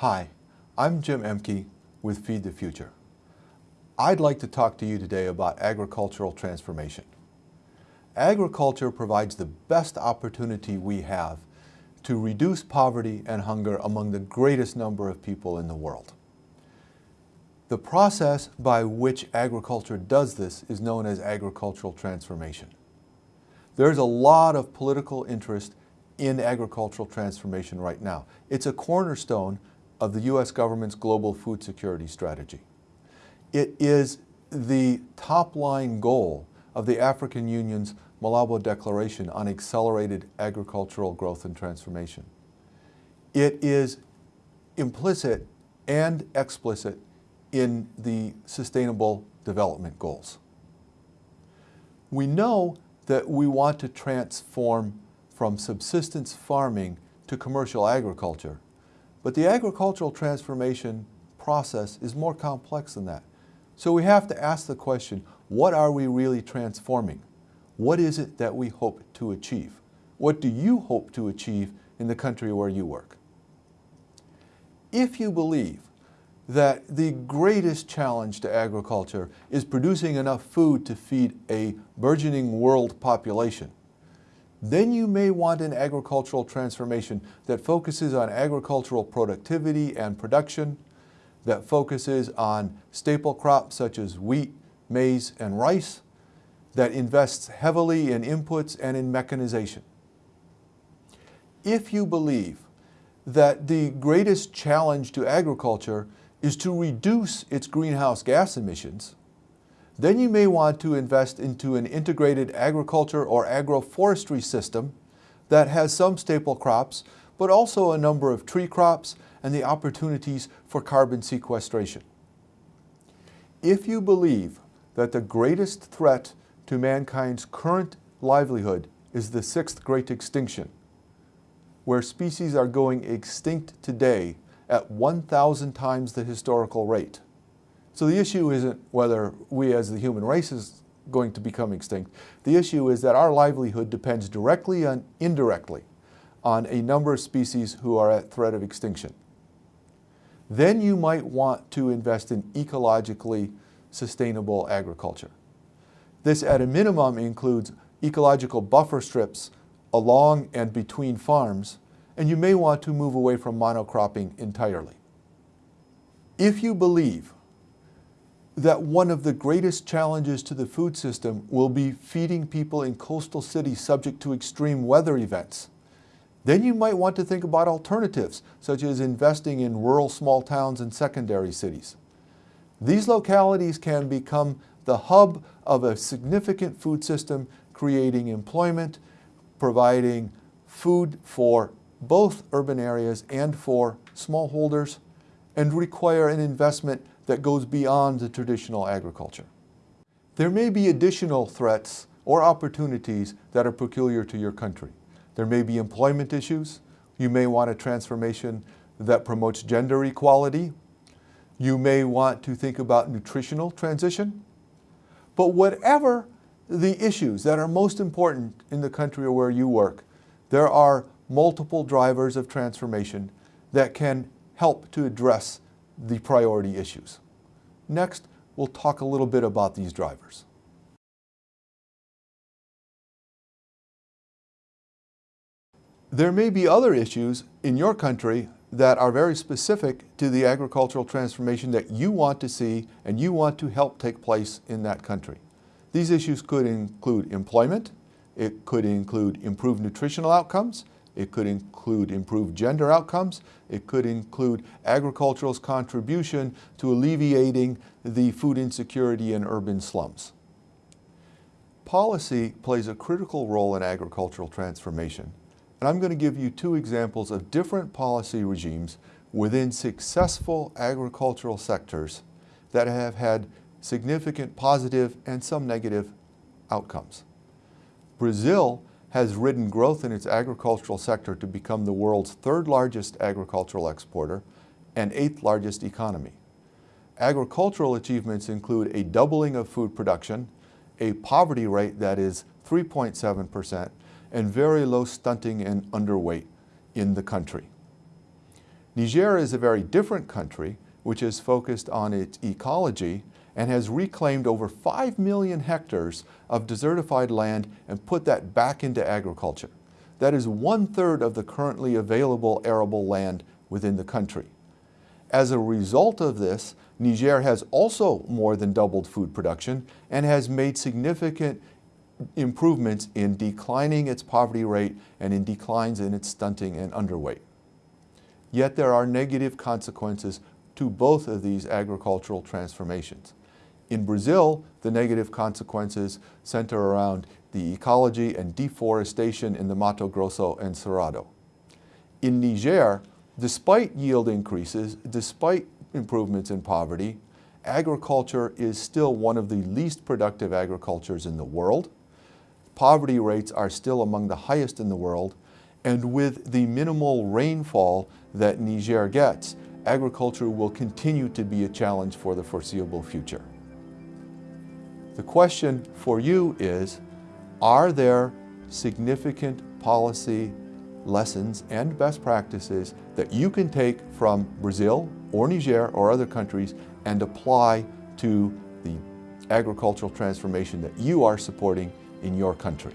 Hi, I'm Jim Oehmke with Feed the Future. I'd like to talk to you today about agricultural transformation. Agriculture provides the best opportunity we have to reduce poverty and hunger among the greatest number of people in the world. The process by which agriculture does this is known as agricultural transformation. There's a lot of political interest in agricultural transformation right now. It's a cornerstone of the U.S. government's global food security strategy. It is the top line goal of the African Union's Malabo Declaration on Accelerated Agricultural Growth and Transformation. It is implicit and explicit in the Sustainable Development Goals. We know that we want to transform from subsistence farming to commercial agriculture, but the agricultural transformation process is more complex than that. So we have to ask the question, what are we really transforming? What is it that we hope to achieve? What do you hope to achieve in the country where you work? If you believe that the greatest challenge to agriculture is producing enough food to feed a burgeoning world population, then you may want an agricultural transformation that focuses on agricultural productivity and production, that focuses on staple crops such as wheat, maize, and rice, that invests heavily in inputs and in mechanization. If you believe that the greatest challenge to agriculture is to reduce its greenhouse gas emissions, then you may want to invest into an integrated agriculture or agroforestry system that has some staple crops, but also a number of tree crops and the opportunities for carbon sequestration. If you believe that the greatest threat to mankind's current livelihood is the sixth great extinction, where species are going extinct today at 1,000 times the historical rate. So the issue isn't whether we as the human race is going to become extinct. The issue is that our livelihood depends directly and indirectly on a number of species who are at threat of extinction. Then you might want to invest in ecologically sustainable agriculture. This at a minimum includes ecological buffer strips along and between farms, and you may want to move away from monocropping entirely. If you believe that one of the greatest challenges to the food system will be feeding people in coastal cities subject to extreme weather events, then you might want to think about alternatives, such as investing in rural small towns and secondary cities. These localities can become the hub of a significant food system, creating employment, providing food for both urban areas and for smallholders, and require an investment that goes beyond the traditional agriculture. There may be additional threats or opportunities that are peculiar to your country. There may be employment issues. You may want a transformation that promotes gender equality. You may want to think about nutritional transition. But whatever the issues that are most important in the country or where you work, there are multiple drivers of transformation that can help to address the priority issues. Next, we'll talk a little bit about these drivers. There may be other issues in your country that are very specific to the agricultural transformation that you want to see and you want to help take place in that country. These issues could include employment, it could include improved nutritional outcomes, it could include improved gender outcomes, it could include agricultural's contribution to alleviating the food insecurity in urban slums. Policy plays a critical role in agricultural transformation. And I'm going to give you two examples of different policy regimes within successful agricultural sectors that have had significant positive and some negative outcomes. Brazil has ridden growth in its agricultural sector to become the world's third largest agricultural exporter and eighth largest economy. Agricultural achievements include a doubling of food production, a poverty rate that is 3.7 percent, and very low stunting and underweight in the country. Niger is a very different country which is focused on its ecology and has reclaimed over 5 million hectares of desertified land and put that back into agriculture. That is one third of the currently available arable land within the country. As a result of this, Niger has also more than doubled food production and has made significant improvements in declining its poverty rate and in declines in its stunting and underweight. Yet there are negative consequences to both of these agricultural transformations. In Brazil, the negative consequences center around the ecology and deforestation in the Mato Grosso and Cerrado. In Niger, despite yield increases, despite improvements in poverty, agriculture is still one of the least productive agricultures in the world. Poverty rates are still among the highest in the world, and with the minimal rainfall that Niger gets, agriculture will continue to be a challenge for the foreseeable future. The question for you is, are there significant policy lessons and best practices that you can take from Brazil or Niger or other countries and apply to the agricultural transformation that you are supporting in your country.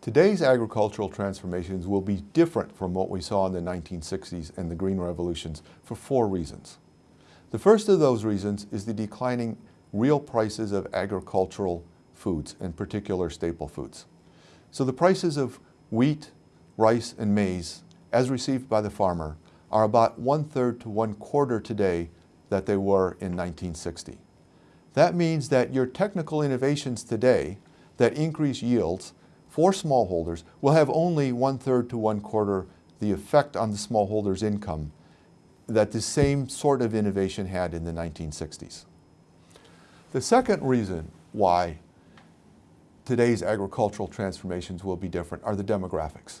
Today's agricultural transformations will be different from what we saw in the 1960s and the green revolutions for four reasons. The first of those reasons is the declining real prices of agricultural foods, in particular staple foods. So the prices of wheat, rice, and maize, as received by the farmer, are about one-third to one-quarter today that they were in 1960. That means that your technical innovations today that increase yields for smallholders will have only one-third to one-quarter the effect on the smallholder's income that the same sort of innovation had in the 1960s. The second reason why today's agricultural transformations will be different are the demographics.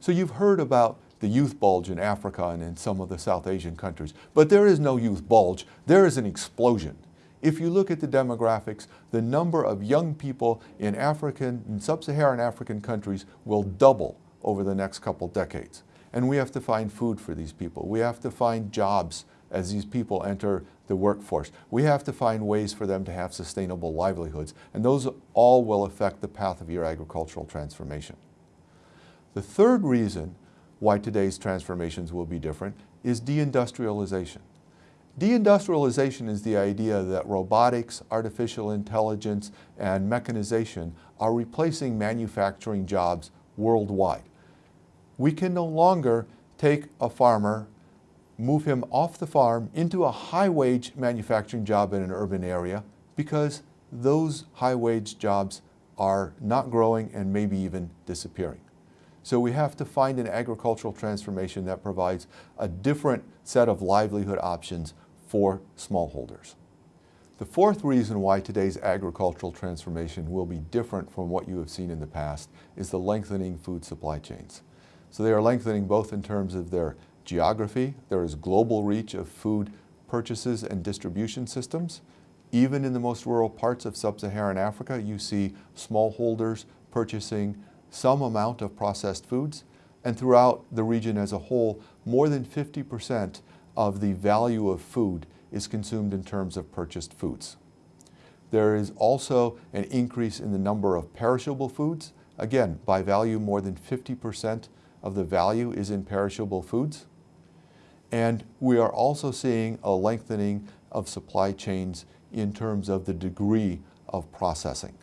So you've heard about the youth bulge in Africa and in some of the South Asian countries, but there is no youth bulge, there is an explosion. If you look at the demographics, the number of young people in African and sub-Saharan African countries will double over the next couple decades. And we have to find food for these people. We have to find jobs as these people enter the workforce. We have to find ways for them to have sustainable livelihoods. And those all will affect the path of your agricultural transformation. The third reason why today's transformations will be different is deindustrialization. Deindustrialization is the idea that robotics, artificial intelligence, and mechanization are replacing manufacturing jobs worldwide. We can no longer take a farmer, move him off the farm into a high-wage manufacturing job in an urban area because those high-wage jobs are not growing and maybe even disappearing. So we have to find an agricultural transformation that provides a different set of livelihood options for smallholders. The fourth reason why today's agricultural transformation will be different from what you have seen in the past is the lengthening food supply chains. So they are lengthening both in terms of their geography, there is global reach of food purchases and distribution systems. Even in the most rural parts of sub-Saharan Africa, you see smallholders purchasing some amount of processed foods. And throughout the region as a whole, more than 50% of the value of food is consumed in terms of purchased foods. There is also an increase in the number of perishable foods. Again, by value, more than 50% of the value is in perishable foods. And we are also seeing a lengthening of supply chains in terms of the degree of processing.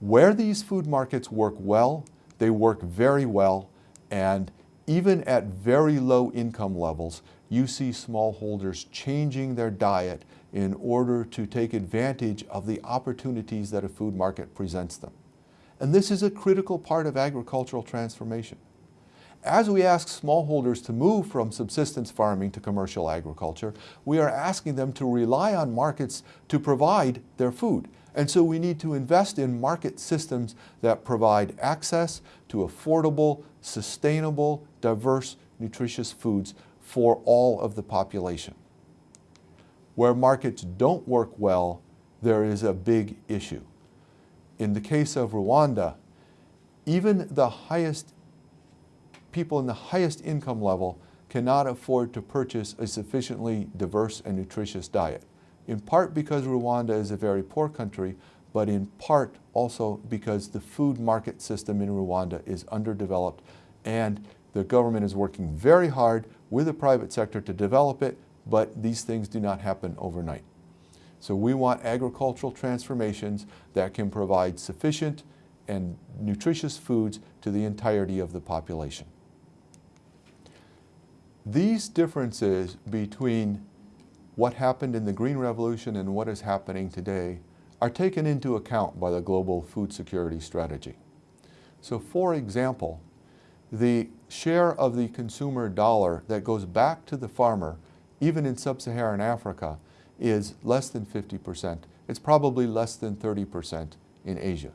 Where these food markets work well, they work very well, and even at very low income levels, you see smallholders changing their diet in order to take advantage of the opportunities that a food market presents them. And this is a critical part of agricultural transformation. As we ask smallholders to move from subsistence farming to commercial agriculture, we are asking them to rely on markets to provide their food. And so we need to invest in market systems that provide access to affordable, sustainable, diverse, nutritious foods for all of the population. Where markets don't work well, there is a big issue. In the case of Rwanda, even the highest people in the highest income level cannot afford to purchase a sufficiently diverse and nutritious diet, in part because Rwanda is a very poor country, but in part also because the food market system in Rwanda is underdeveloped and the government is working very hard with the private sector to develop it, but these things do not happen overnight. So we want agricultural transformations that can provide sufficient and nutritious foods to the entirety of the population. These differences between what happened in the Green Revolution and what is happening today are taken into account by the Global Food Security Strategy. So for example, the share of the consumer dollar that goes back to the farmer, even in sub-Saharan Africa, is less than 50%. It's probably less than 30% in Asia.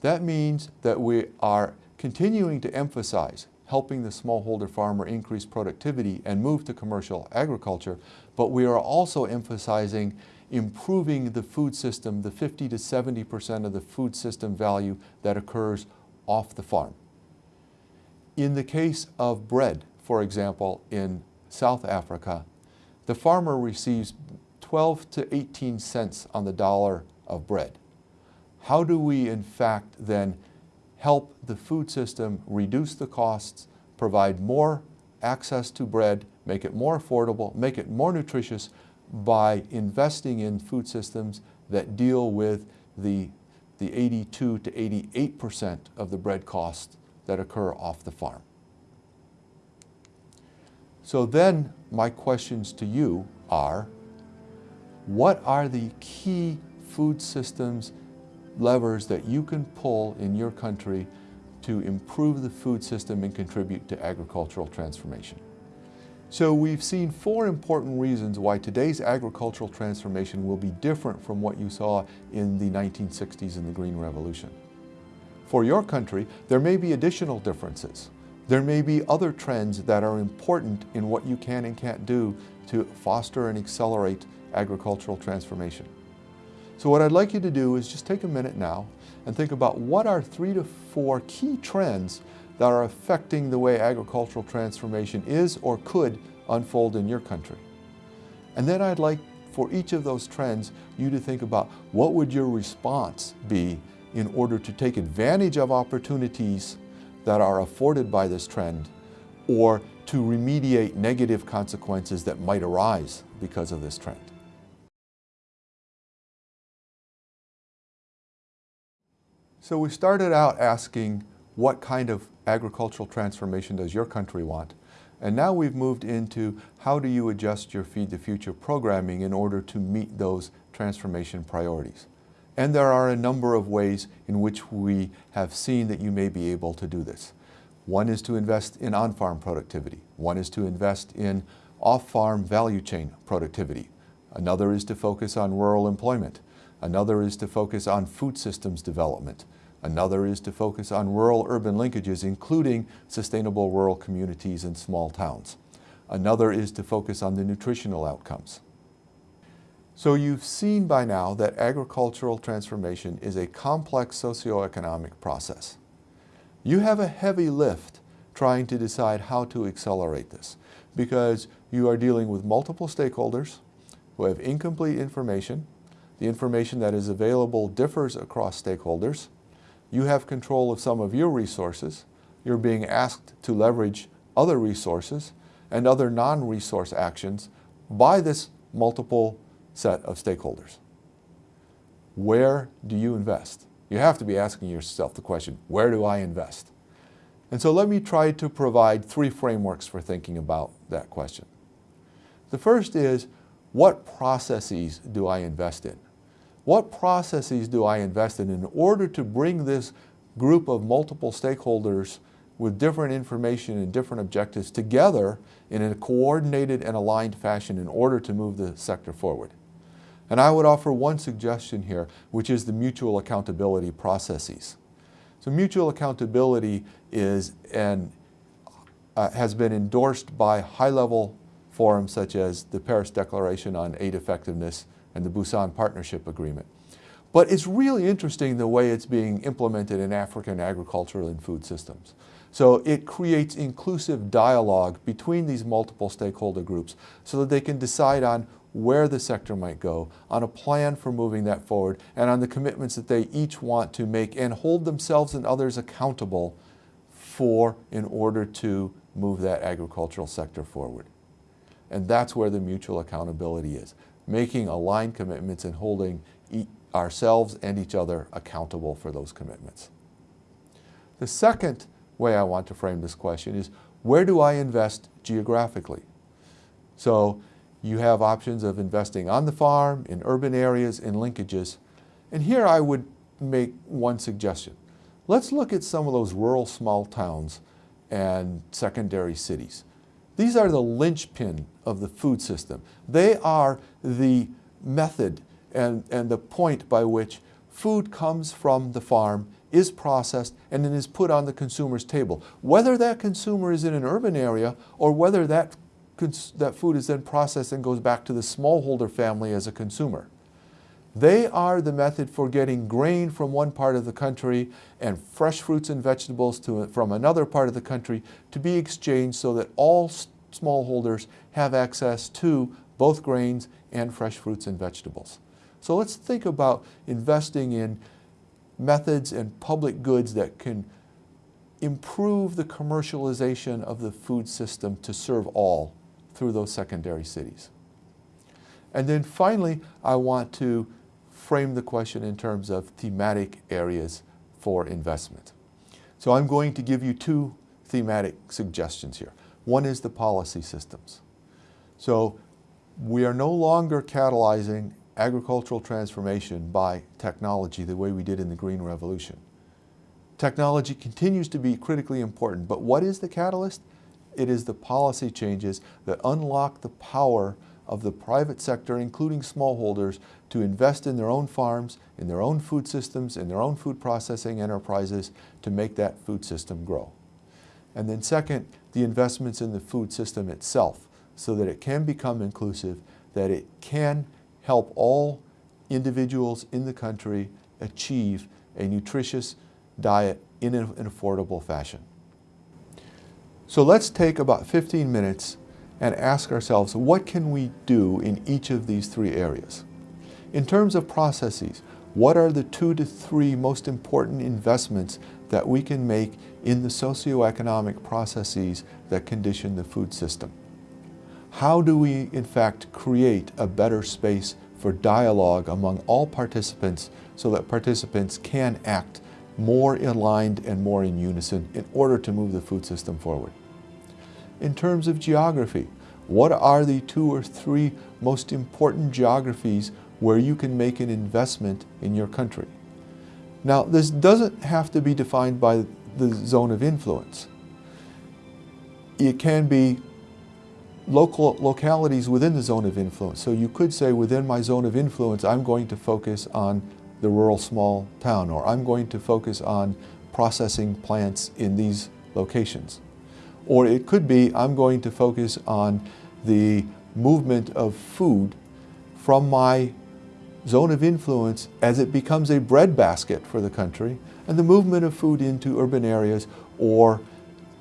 That means that we are continuing to emphasize helping the smallholder farmer increase productivity and move to commercial agriculture, but we are also emphasizing improving the food system, the 50 to 70% of the food system value that occurs off the farm. In the case of bread, for example, in South Africa, the farmer receives 12 to 18 cents on the dollar of bread. How do we in fact then help the food system reduce the costs, provide more access to bread, make it more affordable, make it more nutritious by investing in food systems that deal with the, the 82 to 88 percent of the bread costs that occur off the farm. So then my questions to you are, what are the key food systems levers that you can pull in your country to improve the food system and contribute to agricultural transformation. So we've seen four important reasons why today's agricultural transformation will be different from what you saw in the 1960s and the Green Revolution. For your country, there may be additional differences. There may be other trends that are important in what you can and can't do to foster and accelerate agricultural transformation. So what I'd like you to do is just take a minute now and think about what are three to four key trends that are affecting the way agricultural transformation is or could unfold in your country. And then I'd like for each of those trends you to think about what would your response be in order to take advantage of opportunities that are afforded by this trend or to remediate negative consequences that might arise because of this trend. So we started out asking what kind of agricultural transformation does your country want? And now we've moved into how do you adjust your Feed the Future programming in order to meet those transformation priorities. And there are a number of ways in which we have seen that you may be able to do this. One is to invest in on-farm productivity. One is to invest in off-farm value chain productivity. Another is to focus on rural employment. Another is to focus on food systems development. Another is to focus on rural-urban linkages, including sustainable rural communities and small towns. Another is to focus on the nutritional outcomes. So you've seen by now that agricultural transformation is a complex socioeconomic process. You have a heavy lift trying to decide how to accelerate this because you are dealing with multiple stakeholders who have incomplete information. The information that is available differs across stakeholders you have control of some of your resources. You're being asked to leverage other resources and other non-resource actions by this multiple set of stakeholders. Where do you invest? You have to be asking yourself the question, where do I invest? And so let me try to provide three frameworks for thinking about that question. The first is, what processes do I invest in? What processes do I invest in in order to bring this group of multiple stakeholders with different information and different objectives together in a coordinated and aligned fashion in order to move the sector forward. And I would offer one suggestion here, which is the mutual accountability processes. So mutual accountability is and uh, has been endorsed by high-level forums such as the Paris Declaration on Aid Effectiveness and the Busan Partnership Agreement. But it's really interesting the way it's being implemented in African agricultural and food systems. So it creates inclusive dialogue between these multiple stakeholder groups so that they can decide on where the sector might go, on a plan for moving that forward, and on the commitments that they each want to make and hold themselves and others accountable for in order to move that agricultural sector forward. And that's where the mutual accountability is, making aligned commitments and holding e ourselves and each other accountable for those commitments. The second way I want to frame this question is, where do I invest geographically? So you have options of investing on the farm, in urban areas, in linkages. And here I would make one suggestion. Let's look at some of those rural small towns and secondary cities. These are the linchpin of the food system. They are the method and, and the point by which food comes from the farm, is processed, and then is put on the consumer's table. Whether that consumer is in an urban area or whether that, that food is then processed and goes back to the smallholder family as a consumer. They are the method for getting grain from one part of the country and fresh fruits and vegetables to, from another part of the country to be exchanged so that all smallholders have access to both grains and fresh fruits and vegetables. So let's think about investing in methods and public goods that can improve the commercialization of the food system to serve all through those secondary cities. And then finally, I want to frame the question in terms of thematic areas for investment. So I'm going to give you two thematic suggestions here. One is the policy systems. So we are no longer catalyzing agricultural transformation by technology the way we did in the Green Revolution. Technology continues to be critically important, but what is the catalyst? It is the policy changes that unlock the power of the private sector, including smallholders, to invest in their own farms, in their own food systems, in their own food processing enterprises to make that food system grow. And then second, the investments in the food system itself so that it can become inclusive, that it can help all individuals in the country achieve a nutritious diet in an affordable fashion. So let's take about 15 minutes and ask ourselves, what can we do in each of these three areas? In terms of processes, what are the two to three most important investments that we can make in the socioeconomic processes that condition the food system? How do we, in fact, create a better space for dialogue among all participants so that participants can act more aligned and more in unison in order to move the food system forward? In terms of geography, what are the two or three most important geographies where you can make an investment in your country? Now, this doesn't have to be defined by the zone of influence. It can be local localities within the zone of influence. So you could say within my zone of influence, I'm going to focus on the rural small town, or I'm going to focus on processing plants in these locations. Or it could be, I'm going to focus on the movement of food from my zone of influence as it becomes a breadbasket for the country, and the movement of food into urban areas or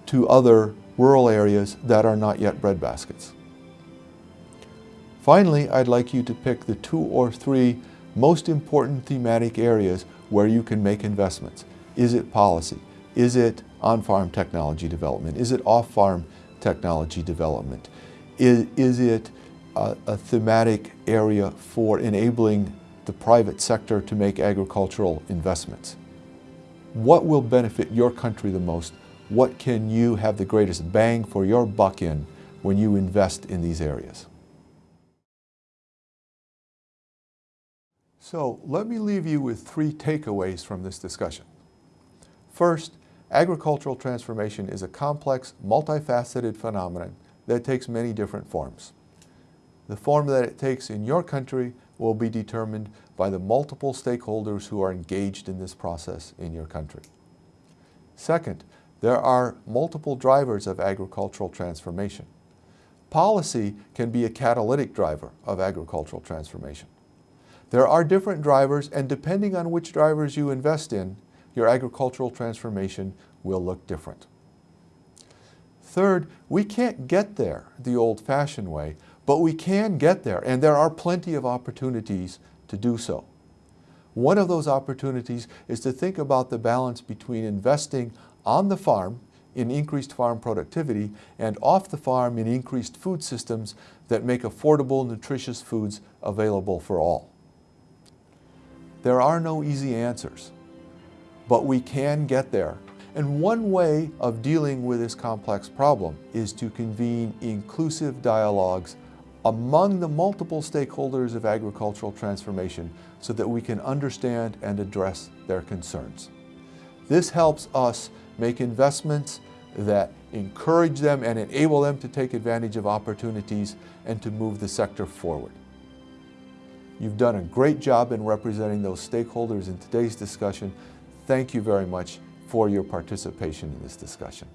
to other rural areas that are not yet breadbaskets. Finally, I'd like you to pick the two or three most important thematic areas where you can make investments. Is it policy? Is it on-farm technology development? Is it off-farm technology development? Is, is it a, a thematic area for enabling the private sector to make agricultural investments? What will benefit your country the most what can you have the greatest bang for your buck in when you invest in these areas? So let me leave you with three takeaways from this discussion. First, agricultural transformation is a complex, multifaceted phenomenon that takes many different forms. The form that it takes in your country will be determined by the multiple stakeholders who are engaged in this process in your country. Second, there are multiple drivers of agricultural transformation. Policy can be a catalytic driver of agricultural transformation. There are different drivers and depending on which drivers you invest in, your agricultural transformation will look different. Third, we can't get there the old-fashioned way, but we can get there and there are plenty of opportunities to do so. One of those opportunities is to think about the balance between investing on the farm in increased farm productivity and off the farm in increased food systems that make affordable, nutritious foods available for all. There are no easy answers, but we can get there. And one way of dealing with this complex problem is to convene inclusive dialogues among the multiple stakeholders of agricultural transformation so that we can understand and address their concerns. This helps us make investments that encourage them and enable them to take advantage of opportunities and to move the sector forward. You've done a great job in representing those stakeholders in today's discussion. Thank you very much for your participation in this discussion.